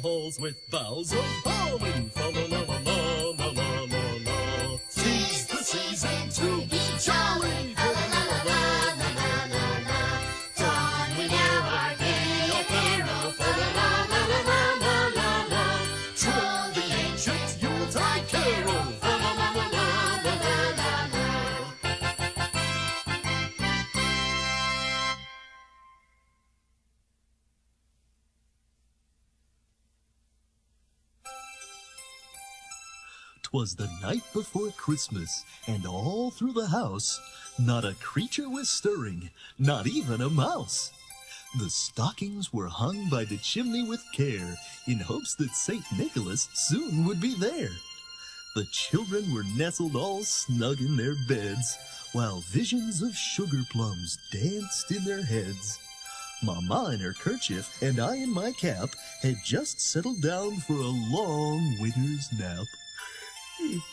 halls with boughs of holly. Fa la la la la Twas the night before Christmas, and all through the house, not a creature was stirring, not even a mouse. The stockings were hung by the chimney with care, in hopes that St. Nicholas soon would be there. The children were nestled all snug in their beds, while visions of sugar plums danced in their heads. Mamma in her kerchief and I in my cap had just settled down for a long winter's nap.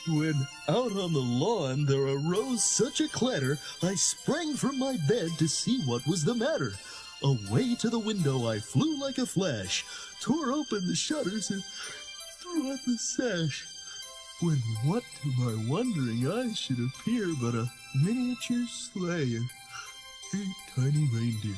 When out on the lawn there arose such a clatter, I sprang from my bed to see what was the matter. Away to the window I flew like a flash, tore open the shutters and threw up the sash. When what to my wondering eyes should appear but a miniature sleigh and eight tiny reindeer.